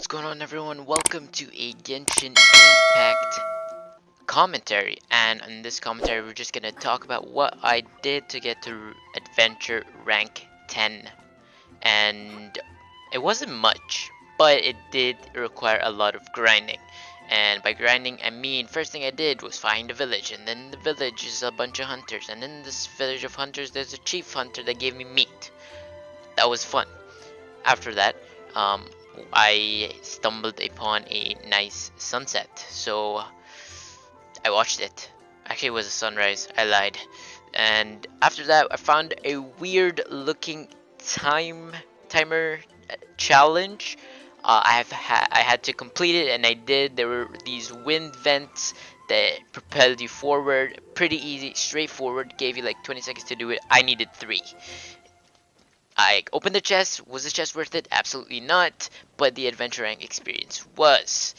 what's going on everyone? Welcome to a Genshin Impact commentary. And in this commentary we're just gonna talk about what I did to get to adventure rank 10 and it wasn't much but it did require a lot of grinding. And by grinding I mean first thing I did was find a village and then the village is a bunch of hunters and in this village of hunters there's a chief hunter that gave me meat. That was fun. After that um, I stumbled upon a nice sunset. So I watched it. Actually, it was a sunrise. I lied. And after that, I found a weird looking time timer uh, challenge. Uh, I have ha I had to complete it, and I did. There were these wind vents that propelled you forward. Pretty easy, straightforward. Gave you like 20 seconds to do it. I needed three. I opened the chest. Was the chest worth it? Absolutely not. But the adventure rank experience was.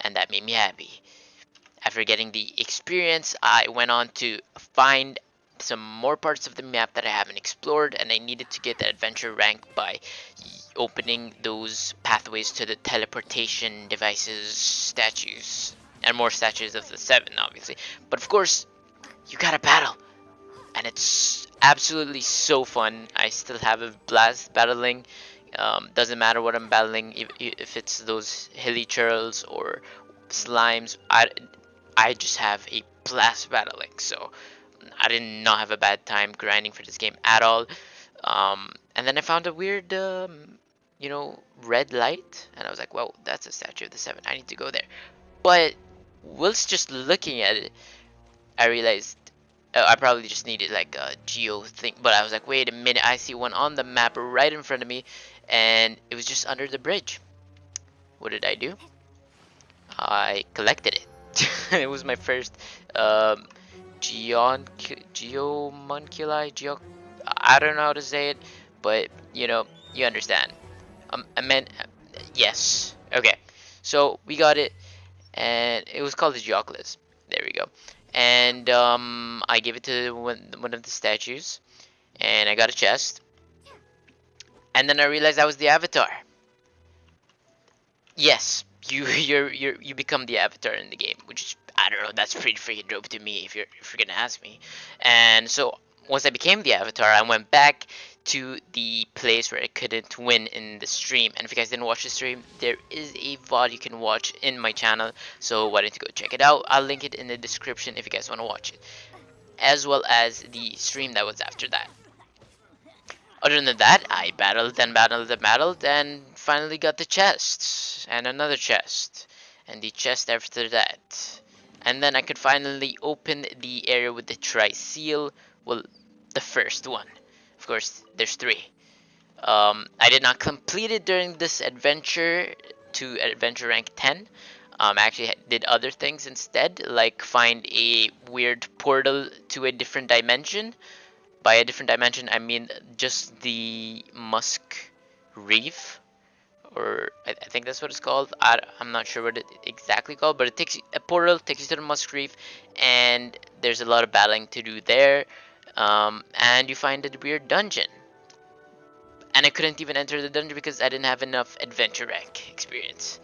And that made me happy. After getting the experience, I went on to find some more parts of the map that I haven't explored and I needed to get the adventure rank by opening those pathways to the teleportation devices statues and more statues of the seven obviously but of course you gotta battle and it's absolutely so fun. I still have a blast battling. Um, doesn't matter what I'm battling, if, if it's those hilichurls or slimes. I, I just have a blast battling. So I did not have a bad time grinding for this game at all. Um, and then I found a weird, um, you know, red light, and I was like, "Well, that's a statue of the Seven. I need to go there." But whilst just looking at it, I realized I probably just needed like a geo thing, but I was like, wait a minute, I see one on the map right in front of me, and it was just under the bridge. What did I do? I collected it. it was my first um, Geon Geomunculi. Geo. I don't know how to say it, but you know, you understand. Um, I meant yes. Okay, so we got it, and it was called the Geoculus. There we go and um, I gave it to one, of the statues and I got a chest. And then I realized I was the avatar. Yes you you you you become the avatar in the game which is I don't know that's pretty freaking dope to me if you're if you're gonna ask me. And so once I became the avatar I went back to the place where I couldn't win in the stream. And if you guys didn't watch the stream, there is a VOD you can watch in my channel. So why don't you go check it out. I'll link it in the description if you guys want to watch it. As well as the stream that was after that. Other than that, I battled and battled and battled and finally got the chest. And another chest. And the chest after that. And then I could finally open the area with the tri-seal. Well, the first one of course, there's three. Um, I did not complete it during this adventure to adventure rank 10. Um, I actually did other things instead, like find a weird portal to a different dimension. By a different dimension, I mean just the Musk Reef, or I, think that's what it's called. I, am not sure what it exactly called, but it takes a portal takes you to the Musk Reef, and there's a lot of battling to do there um, and you find a weird dungeon. And I couldn't even enter the dungeon because I didn't have enough adventure rank experience.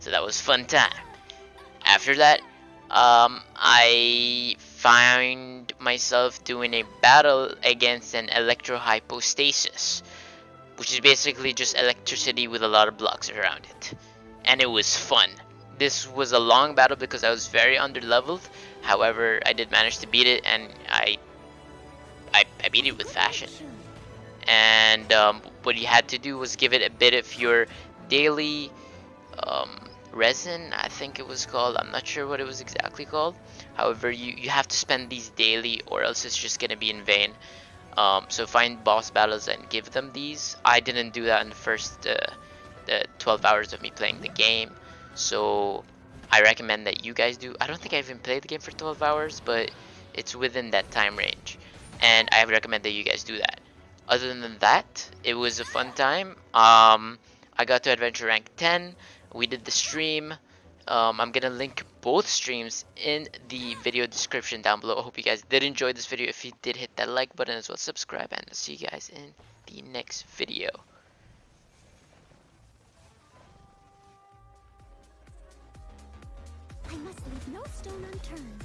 So that was fun time. After that, um, I find myself doing a battle against an Electro Hypostasis, which is basically just electricity with a lot of blocks around it. And it was fun. This was a long battle because I was very under leveled. However, I did manage to beat it and I I, I beat it with fashion. And um, what you had to do was give it a bit of your daily um, resin, I think it was called. I'm not sure what it was exactly called. However, you, you have to spend these daily or else it's just going to be in vain. Um, so find boss battles and give them these. I didn't do that in the first uh, the 12 hours of me playing the game. So I recommend that you guys do. I don't think I even played the game for 12 hours, but it's within that time range and I recommend that you guys do that. Other than that, it was a fun time. Um, I got to adventure rank 10. We did the stream. Um, I'm gonna link both streams in the video description down below. I hope you guys did enjoy this video. If you did, hit that like button as well, subscribe, and I'll see you guys in the next video. I must leave no stone unturned.